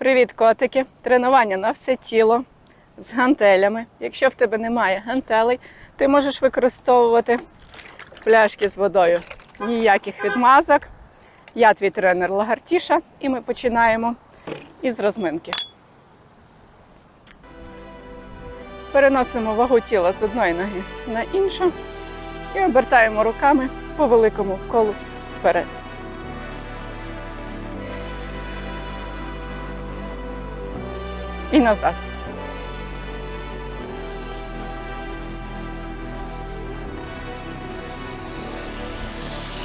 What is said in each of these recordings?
Привіт, котики! Тренування на все тіло з гантелями. Якщо в тебе немає гантелей, ти можеш використовувати пляшки з водою. Ніяких відмазок. Я твій тренер Лагартіша, і ми починаємо із розминки. Переносимо вагу тіла з одної ноги на іншу і обертаємо руками по великому колу вперед. І назад.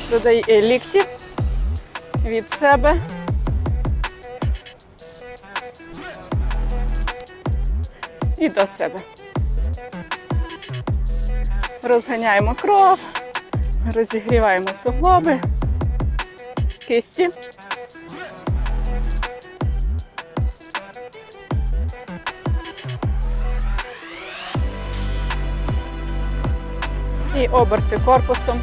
Додай лікті від себе. І до себе. Розганяємо кров, розігріваємо суглоби, кисті. І оберти корпусом.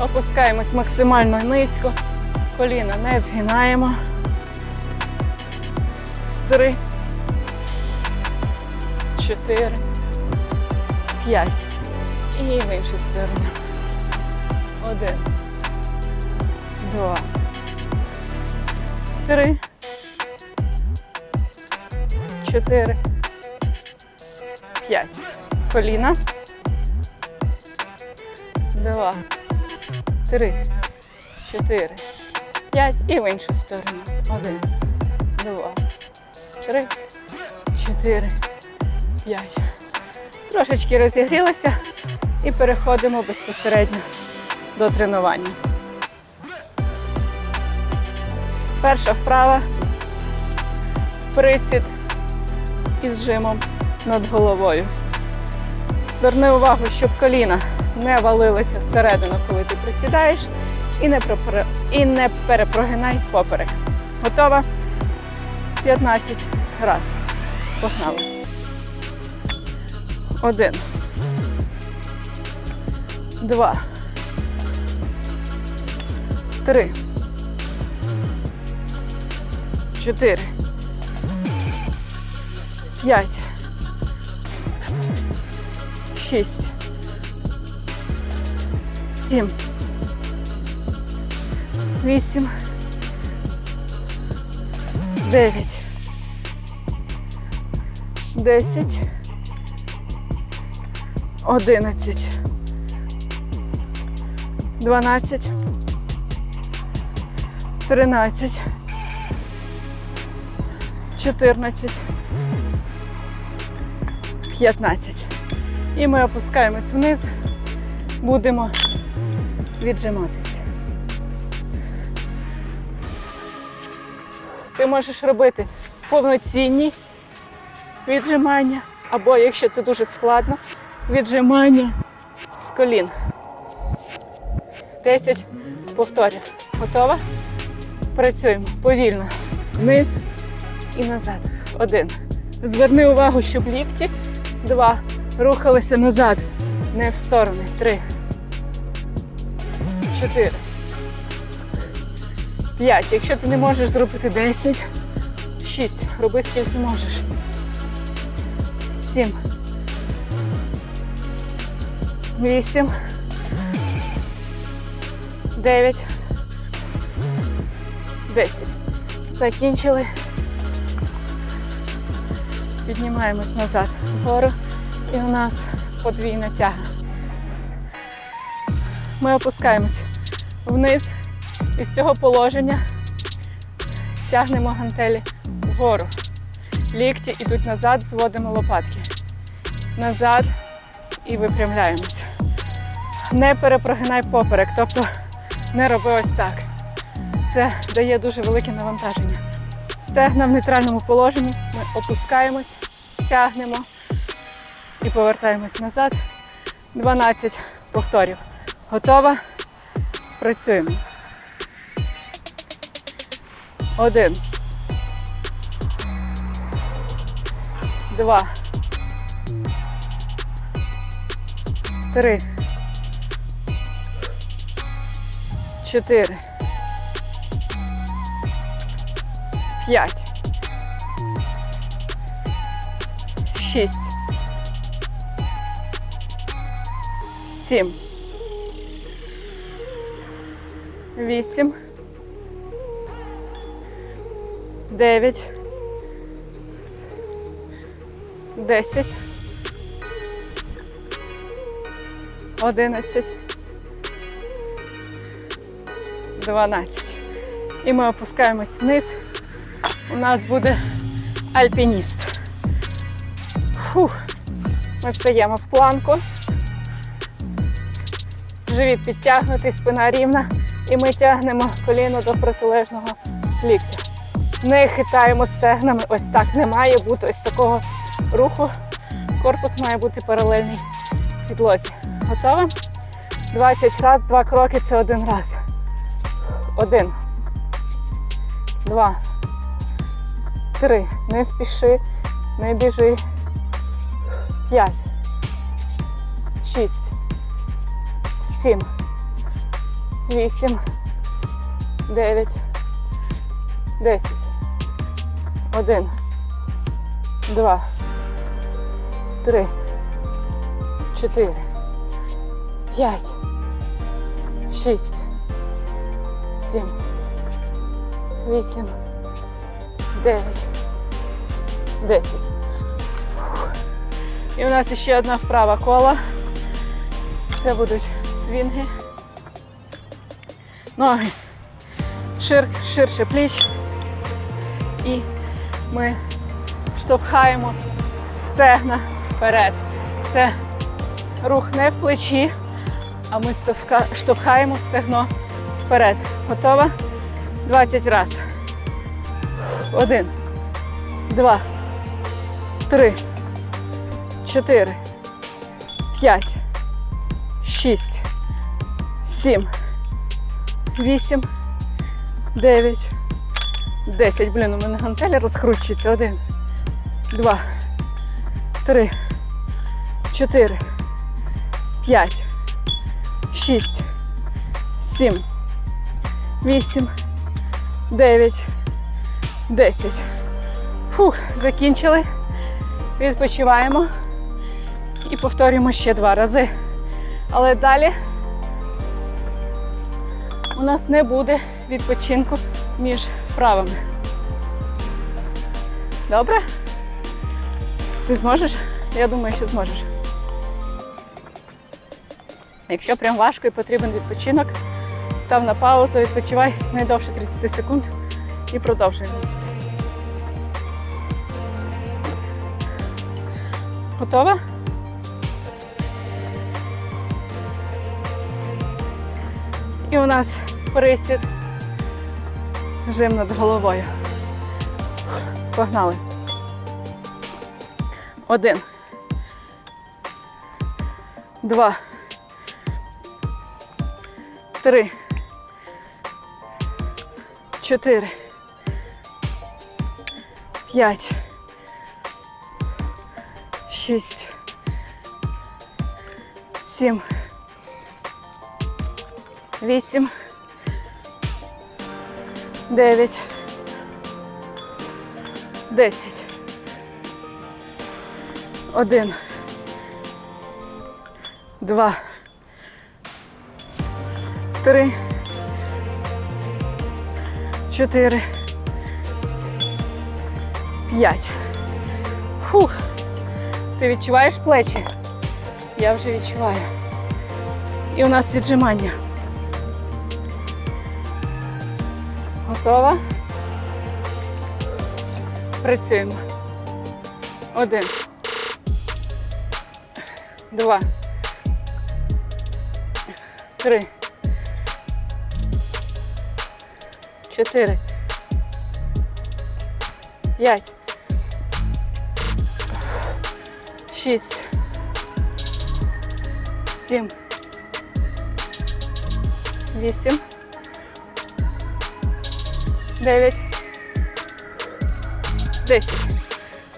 Опускаємось максимально низько. Коліна не згинаємо. Три. Чотири. П'ять. І в іншу сторону. Один. Два. Три. Чотири. П'ять. Коліна. Два. Три. Чотири. П'ять. І в іншу сторону. Один. Два. Три. Чотири. П'ять. Трошечки розігрілися і переходимо безпосередньо до тренування. Перша вправа. Присід із жимом над головою. Зверни увагу, щоб коліна не валилися всередину, коли ти присідаєш, і не, пропри- і не перепрогинай поперек. Готова? 15 разів. Погнали. Один. Два. Три. Чотири. П'ять. Шість. Сім. Вісім. Дев'ять. Десять. Одинадцять. Дванадцять. Тринадцять. Чотирнадцять. П'ятнадцять. І ми опускаємось вниз. Будемо віджиматись. Ти можеш робити повноцінні віджимання, або, якщо це дуже складно, віджимання з колін. 10 повторів. Готова? Працюємо повільно. Вниз і назад. Один. Зверни увагу, щоб лікті. Два. Рухалися назад. Не в сторони. Три. Чотири. П'ять. Якщо ти не можеш зробити 10. Шість. Роби скільки можеш. Сім. Вісім. Дев'ять. Десять. Закінчили. Піднімаємось назад вгору. І у нас подвійна тяга. Ми опускаємось вниз. Із цього положення тягнемо гантелі вгору. Лікті йдуть назад, зводимо лопатки. Назад і випрямляємося. Не перепрогинай поперек, тобто не роби ось так. Це дає дуже велике навантаження. Стегна в нейтральному положенні. Ми опускаємось, тягнемо і повертаємось назад. 12 повторів. Готова? Працюємо. Один. Два. Три. Чотири. П'ять. Шість. Сім вісім, дев'ять, десять, одинадцять, дванадцять. І ми опускаємось вниз. У нас буде альпініст. Фух. Ми стаємо в планку. Живіт підтягнутий, спина рівна. І ми тягнемо коліно до протилежного ліктя. Не хитаємо стегнами. Ось так. Не має бути ось такого руху. Корпус має бути паралельний підлозі. Готова? 20 раз, два кроки це один раз. Один. Два. Три. Не спіши, не біжи. П'ять. Шість. Сім. Вісім. Дев'ять. Десять. Один. Два. Три. Чотири. П'ять. Шість. Сім. Вісім. Дев'ять. Десять. Фух. І у нас ще одна вправа кола. Це будуть свінги. Ноги. Шир, ширше пліч. І ми штовхаємо стегна вперед. Це рух не в плечі, а ми штовха- штовхаємо стегно вперед. Готова? 20 разів. Один, два, три, чотири, п'ять, шість, сім, вісім, дев'ять, десять. Блін, у мене гантеля розкручується. Один, два, три, чотири, п'ять, шість, сім, вісім, дев'ять. 10. Фух, закінчили. Відпочиваємо і повторюємо ще два рази. Але далі у нас не буде відпочинку між вправами. Добре? Ти зможеш? Я думаю, що зможеш. Якщо прям важко і потрібен відпочинок, став на паузу, відпочивай не довше 30 секунд і продовжуємо. Готова? І у нас присід. Жим над головою. Погнали. Один. Два. Три. Чотири. П'ять. Шість. Сім. Вісім. Дев'ять. Десять. Один. Два. Три. Чотири. П'ять. Фух. Ти відчуваєш плечі? Я вже відчуваю. І у нас віджимання. Готова? Працюємо. Один. Два. Три. Чотири. П'ять. Шість. Сім. Вісім. Дев'ять. Десять.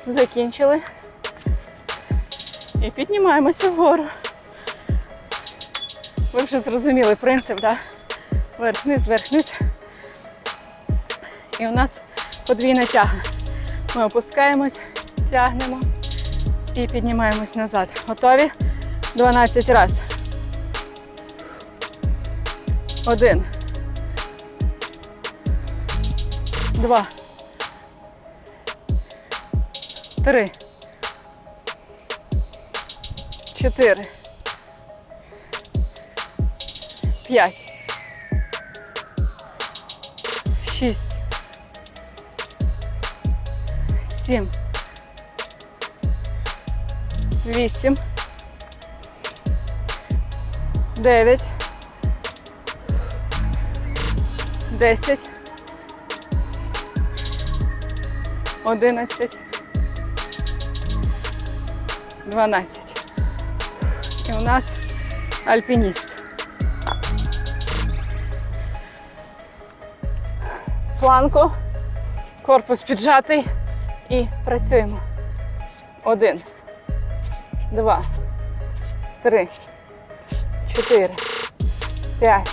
Закінчили. І піднімаємося вгору. Ви вже зрозуміли принцип, так? Верх-низ, верх-низ. І у нас подвійна тяга. Ми опускаємось, тягнемо і піднімаємось назад. Готові? 12 раз. Один. Два. Три. Чотири. П'ять. Шість. Сім. Вісім. Дев'ять. Десять. Одинадцять. Дванадцять. І у нас альпініст. Фланку. Корпус піджатий. І працюємо. Один. Два. Три. Чотири. П'ять.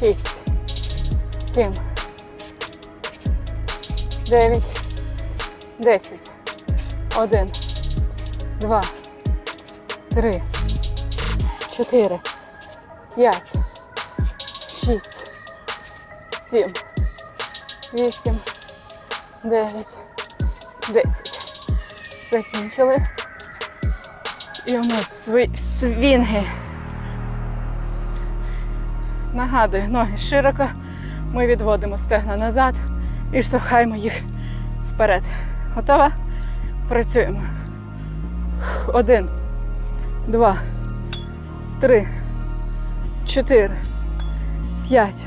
Шість. Сім. Дев'ять. Десять. Один. Два. Три. Чотири. П'ять. Шість. Сім. Вісім. Дев'ять. Десять. Закінчили. І у нас свінги. Нагадую, ноги широко. Ми відводимо стегна назад і штовхаємо їх вперед. Готова? Працюємо. Один, два, три, чотири, п'ять,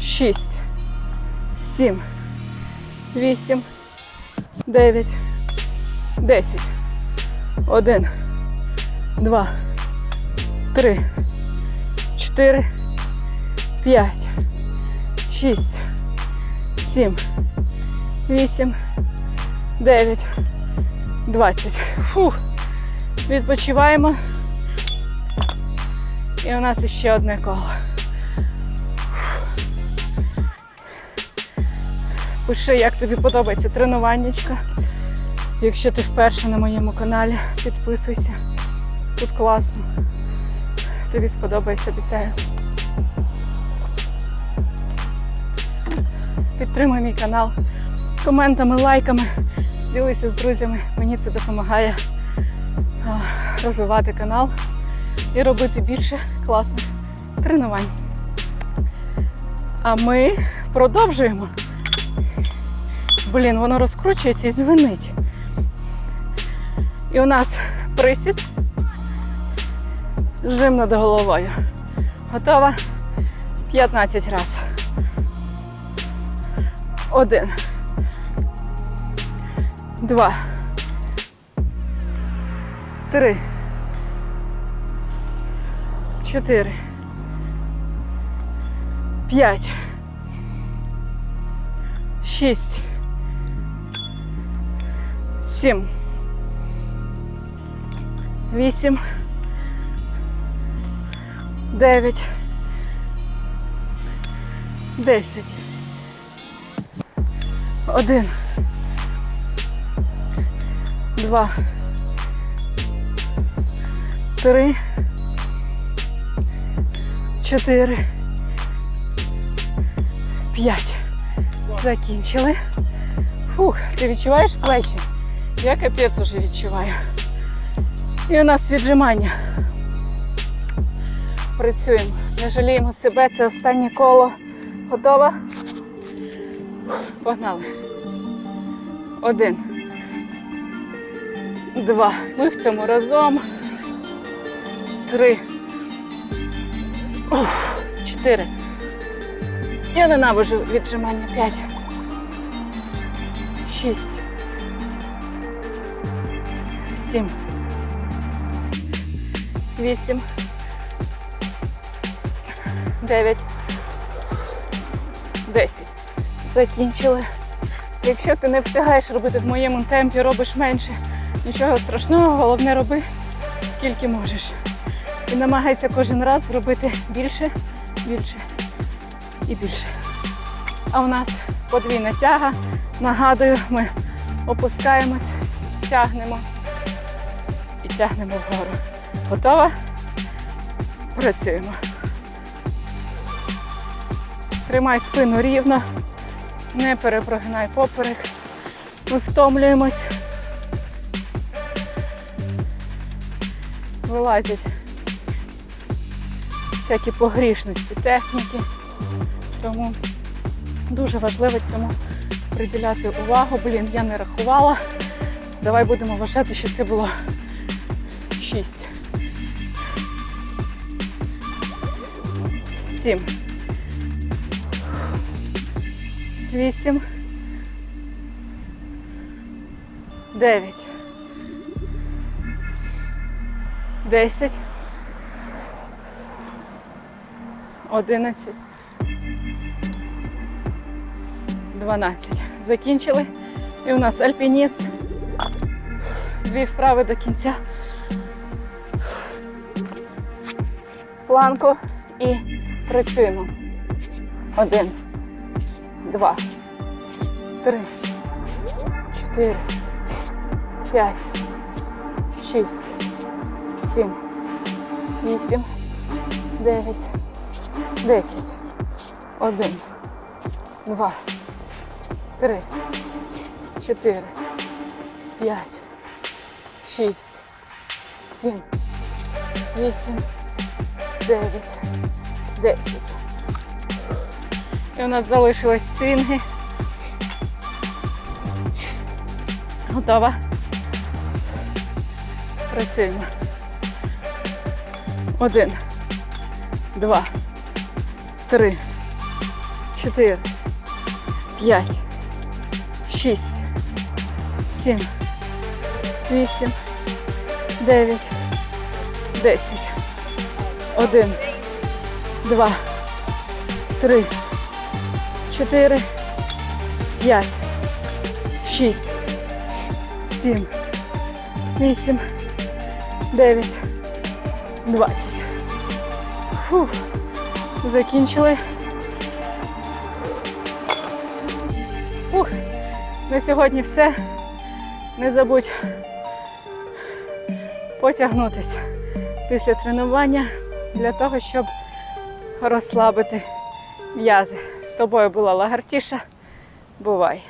шість, сім, вісім, дев'ять, десять. Один, два, три, чотири, п'ять, шість, сім, вісім, дев'ять, двадцять. Фух. Відпочиваємо. І у нас ще одне коло. Пиши, як тобі подобається тренуваннячко. Якщо ти вперше на моєму каналі, підписуйся. Тут класно. Тобі сподобається, обіцяю. Підтримуй мій канал коментами, лайками. Ділися з друзями. Мені це допомагає розвивати канал і робити більше класних тренувань. А ми продовжуємо. Блін, воно розкручується і звенить. І у нас присід. Жим над головою. Готова? 15 разів. Один. Два. Три. Чотири. П'ять. Шість. Сім. Вісім. Дев'ять. Десять. Один. Два. Три. Чотири. П'ять. Закінчили. Фух, ти відчуваєш плечі? Я капець уже відчуваю. І у нас віджимання. Працюємо. Не жаліємо себе. Це останнє коло. Готова? Погнали. Один. Два. Ми в цьому разом. Три. Уф. Чотири. Я ненавижу віджимання. П'ять. Шість. Сім. Вісім. Дев'ять. Десять. Закінчили. Якщо ти не встигаєш робити в моєму темпі, робиш менше. Нічого страшного, головне роби скільки можеш. І намагайся кожен раз робити більше, більше і більше. А у нас подвійна тяга. Нагадую, ми опускаємось тягнемо і тягнемо вгору. Готова? Працюємо. Тримай спину рівно, не перепрогинай поперек. Ми втомлюємось. Вилазять всякі погрішності техніки. Тому дуже важливо цьому приділяти увагу. Блін, я не рахувала. Давай будемо вважати, що це було 6. 7. 8. 9. 10. 11. 12. Закінчили. І у нас альпініст. Дві вправи до кінця. Планку і працюємо. Один, два, три, чотири, п'ять, шість, сім, вісім, дев'ять, десять. Один, два, три, чотири, п'ять, шість, сім, вісім, дев'ять, десять. І у нас залишились свінги. Готова. Працюємо. Один, два, три, чотири, п'ять, шість, сім, вісім, дев'ять, десять. Один, два, три, чотири, п'ять, шість, сім, вісім, дев'ять, двадцять. Фух. Закінчили. Фух. На сьогодні все. Не забудь потягнутися після тренування для того, щоб розслабити м'язи. Тобою була лагартіша. Бувай!